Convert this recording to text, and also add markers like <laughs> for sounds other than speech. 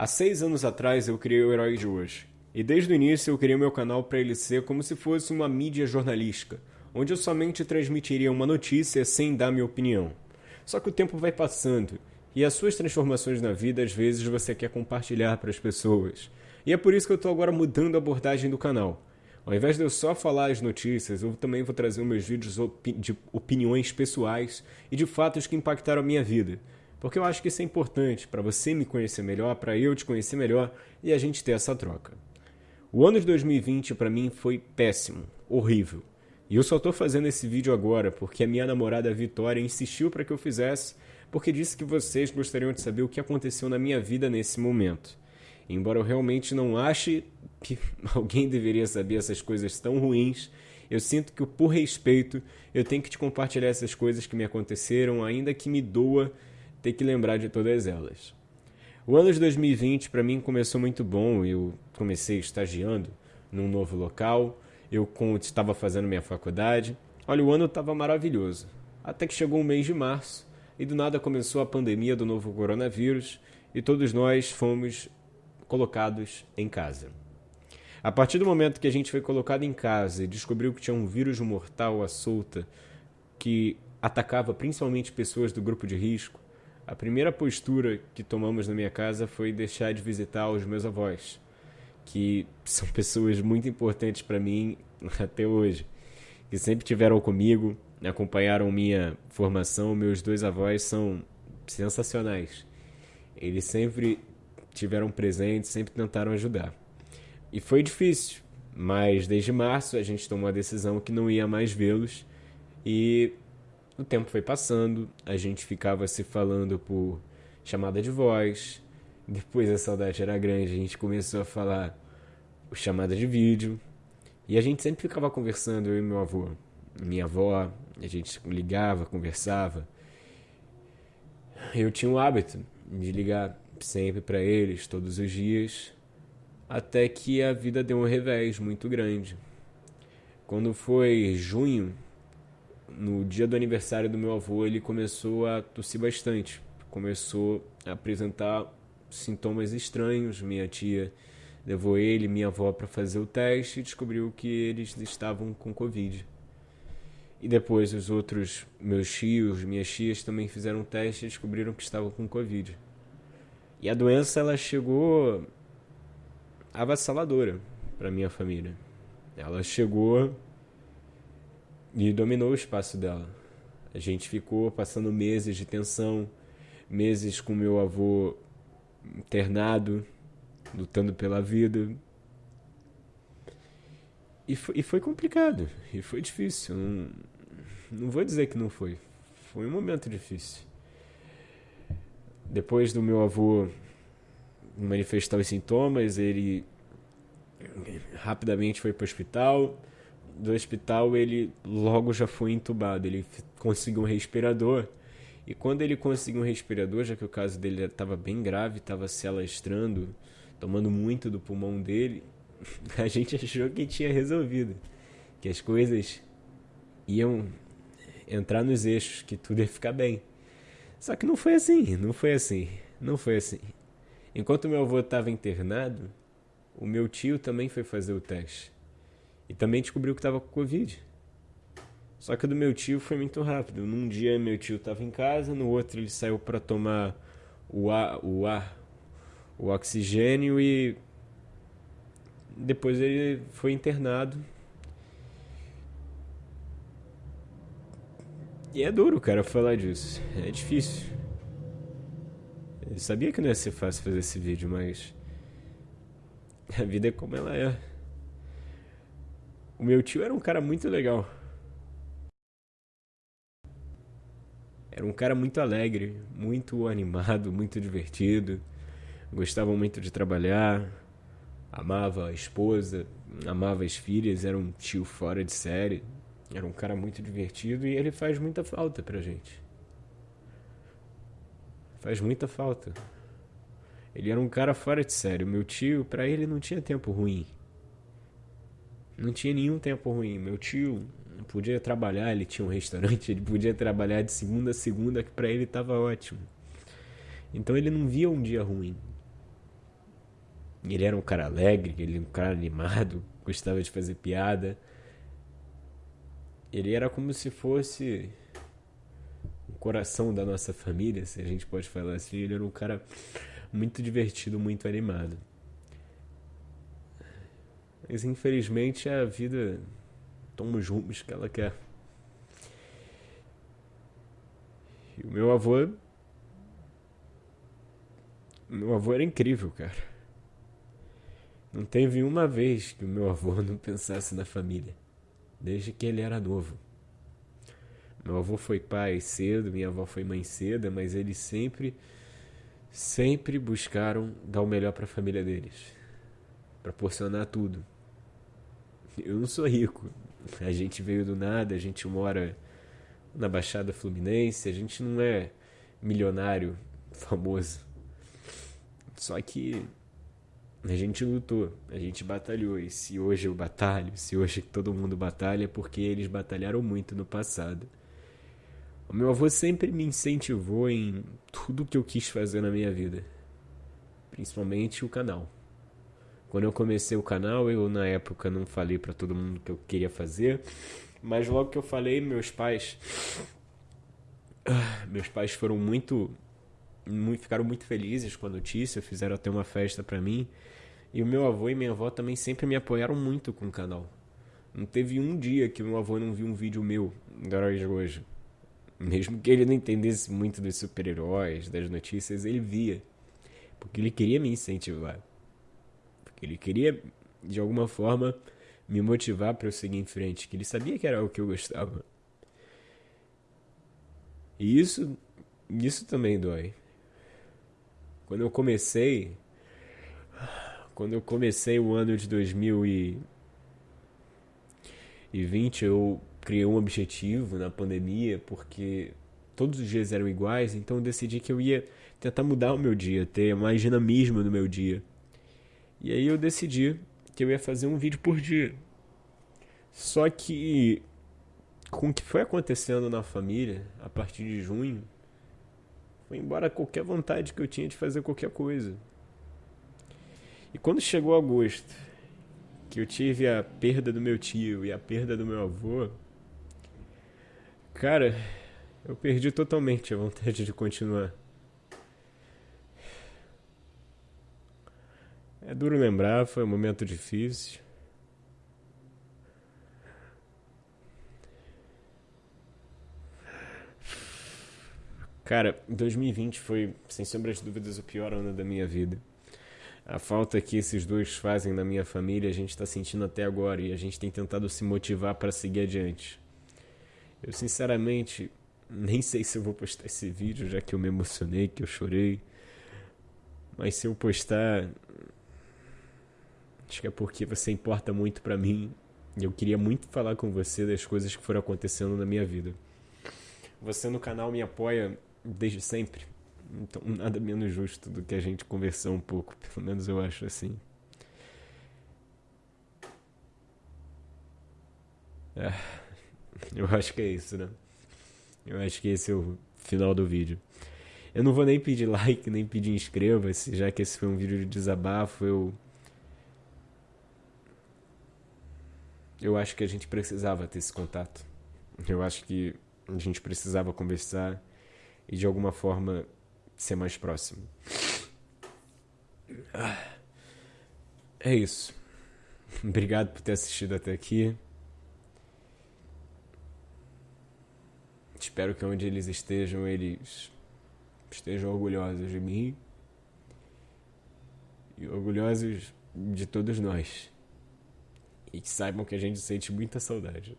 Há seis anos atrás eu criei o Herói de Hoje. E desde o início eu criei meu canal para ele ser como se fosse uma mídia jornalística, onde eu somente transmitiria uma notícia sem dar minha opinião. Só que o tempo vai passando e as suas transformações na vida às vezes você quer compartilhar para as pessoas. E é por isso que eu estou agora mudando a abordagem do canal. Ao invés de eu só falar as notícias, eu também vou trazer meus vídeos de opiniões pessoais e de fatos que impactaram a minha vida. Porque eu acho que isso é importante para você me conhecer melhor, para eu te conhecer melhor e a gente ter essa troca. O ano de 2020 para mim foi péssimo, horrível. E eu só estou fazendo esse vídeo agora porque a minha namorada Vitória insistiu para que eu fizesse, porque disse que vocês gostariam de saber o que aconteceu na minha vida nesse momento. Embora eu realmente não ache que <laughs> alguém deveria saber essas coisas tão ruins, eu sinto que por respeito eu tenho que te compartilhar essas coisas que me aconteceram, ainda que me doa ter que lembrar de todas elas. O ano de 2020 para mim começou muito bom. Eu comecei estagiando num novo local, eu estava fazendo minha faculdade. Olha, o ano estava maravilhoso. Até que chegou o mês de março e do nada começou a pandemia do novo coronavírus e todos nós fomos colocados em casa. A partir do momento que a gente foi colocado em casa e descobriu que tinha um vírus mortal à solta que atacava principalmente pessoas do grupo de risco, a primeira postura que tomamos na minha casa foi deixar de visitar os meus avós, que <laughs> são pessoas muito importantes para mim <laughs> até hoje, que sempre tiveram comigo, acompanharam minha formação. Meus dois avós são sensacionais. Eles sempre tiveram presentes, sempre tentaram ajudar. E foi difícil, mas desde março a gente tomou a decisão que não ia mais vê-los e o tempo foi passando, a gente ficava se falando por chamada de voz. Depois a saudade era grande, a gente começou a falar por chamada de vídeo. E a gente sempre ficava conversando, eu e meu avô, minha avó, a gente ligava, conversava. Eu tinha o hábito de ligar sempre para eles, todos os dias, até que a vida deu um revés muito grande. Quando foi junho no dia do aniversário do meu avô, ele começou a tossir bastante. Começou a apresentar sintomas estranhos. Minha tia levou ele minha avó para fazer o teste e descobriu que eles estavam com Covid. E depois os outros, meus tios, minhas tias também fizeram o teste e descobriram que estavam com Covid. E a doença ela chegou avassaladora para minha família. Ela chegou e dominou o espaço dela. A gente ficou passando meses de tensão, meses com meu avô internado, lutando pela vida. E foi, e foi complicado, e foi difícil. Não, não vou dizer que não foi. Foi um momento difícil. Depois do meu avô manifestar os sintomas, ele rapidamente foi para o hospital do hospital, ele logo já foi entubado. Ele conseguiu um respirador. E quando ele conseguiu um respirador, já que o caso dele estava bem grave, estava se alastrando, tomando muito do pulmão dele, <laughs> a gente achou que tinha resolvido. Que as coisas iam entrar nos eixos, que tudo ia ficar bem. Só que não foi assim, não foi assim, não foi assim. Enquanto meu avô estava internado, o meu tio também foi fazer o teste. E também descobriu que estava com Covid. Só que do meu tio foi muito rápido. Num dia meu tio estava em casa, no outro ele saiu para tomar o ar, o ar, o oxigênio e depois ele foi internado. E é duro, cara, falar disso. É difícil. Eu sabia que não ia ser fácil fazer esse vídeo, mas a vida é como ela é. O meu tio era um cara muito legal. Era um cara muito alegre, muito animado, muito divertido. Gostava muito de trabalhar, amava a esposa, amava as filhas, era um tio fora de série. Era um cara muito divertido e ele faz muita falta pra gente. Faz muita falta. Ele era um cara fora de série. Meu tio, para ele não tinha tempo ruim. Não tinha nenhum tempo ruim. Meu tio podia trabalhar, ele tinha um restaurante, <laughs> ele podia trabalhar de segunda a segunda, que para ele estava ótimo. Então ele não via um dia ruim. Ele era um cara alegre, ele era um cara animado, <laughs> gostava de fazer piada. Ele era como se fosse o coração da nossa família, se a gente pode falar assim. Ele era um cara muito divertido, muito animado. Mas infelizmente a vida toma os rumos que ela quer. E o meu avô. Meu avô era incrível, cara. Não teve uma vez que o meu avô não pensasse na família, desde que ele era novo. Meu avô foi pai cedo, minha avó foi mãe cedo, mas eles sempre, sempre buscaram dar o melhor para a família deles, proporcionar tudo. Eu não sou rico, <laughs> a gente veio do nada, a gente mora na Baixada Fluminense, a gente não é milionário <laughs> famoso. Só que a gente lutou, a gente batalhou. E se hoje eu batalho, se hoje todo mundo batalha, é porque eles batalharam muito no passado. O meu avô sempre me incentivou em tudo que eu quis fazer na minha vida, principalmente o canal. Quando eu comecei o canal, eu na época não falei para todo mundo que eu queria fazer, mas logo que eu falei, meus pais meus pais foram muito, muito ficaram muito felizes com a notícia, fizeram até uma festa para mim. E o meu avô e minha avó também sempre me apoiaram muito com o canal. Não teve um dia que meu avô não viu um vídeo meu do Heróis de hoje. Mesmo que ele não entendesse muito dos super-heróis, das notícias, ele via. Porque ele queria me incentivar. Ele queria, de alguma forma, me motivar para eu seguir em frente. Que ele sabia que era o que eu gostava. E isso, isso também dói. Quando eu comecei, quando eu comecei o ano de 2020, eu criei um objetivo na pandemia, porque todos os dias eram iguais, então eu decidi que eu ia tentar mudar o meu dia, ter mais dinamismo no meu dia. E aí eu decidi que eu ia fazer um vídeo por dia. Só que com o que foi acontecendo na família a partir de junho, foi embora qualquer vontade que eu tinha de fazer qualquer coisa. E quando chegou agosto, que eu tive a perda do meu tio e a perda do meu avô, cara, eu perdi totalmente a vontade de continuar. É duro lembrar, foi um momento difícil. Cara, 2020 foi, sem sombra de dúvidas, o pior ano da minha vida. A falta que esses dois fazem na minha família a gente está sentindo até agora e a gente tem tentado se motivar para seguir adiante. Eu sinceramente nem sei se eu vou postar esse vídeo já que eu me emocionei, que eu chorei. Mas se eu postar, acho que é porque você importa muito para mim e eu queria muito falar com você das coisas que foram acontecendo na minha vida. Você no canal me apoia desde sempre. Então, nada menos justo do que a gente conversar um pouco, pelo menos eu acho assim. É, <laughs> eu acho que é isso, né? Eu acho que esse é o final do vídeo. Eu não vou nem pedir <laughs> like, nem pedir inscreva-se, já que esse foi um vídeo de desabafo, eu. Eu acho que a gente precisava ter esse contato. Eu acho que a gente precisava conversar e de alguma forma ser mais próximo. É isso. Obrigado por ter assistido até aqui. Espero que onde eles estejam, eles estejam orgulhosos de mim e orgulhosos de todos nós. E que saibam que a gente sente muita saudade.